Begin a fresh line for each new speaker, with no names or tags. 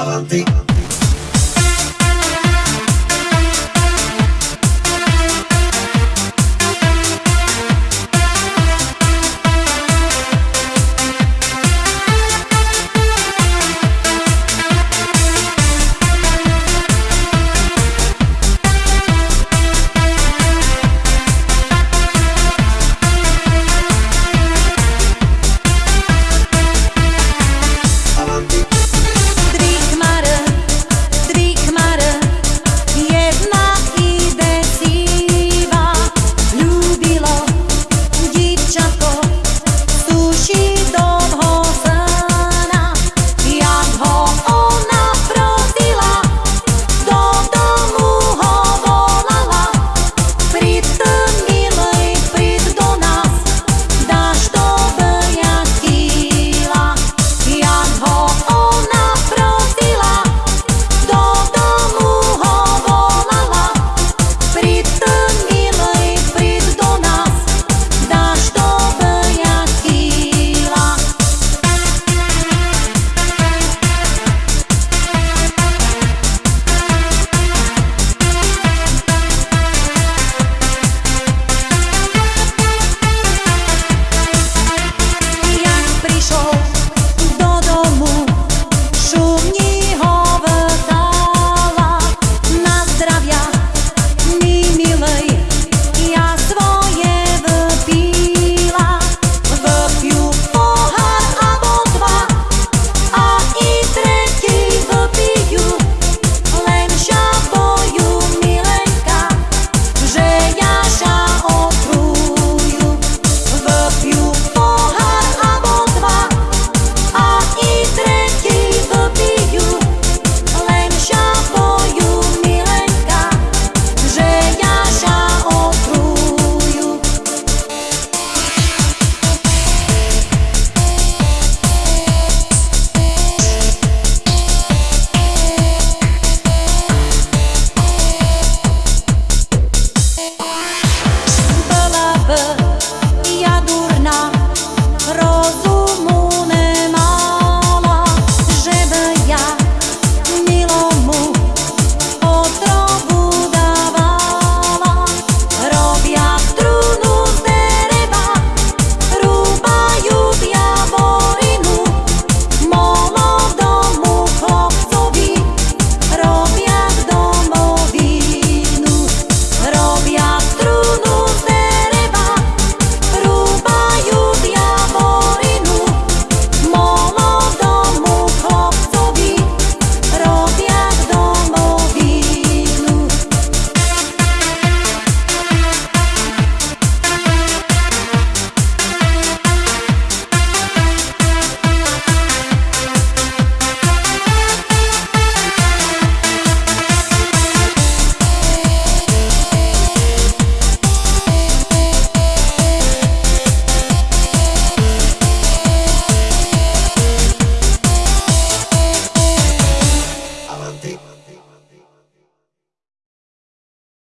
Avanti.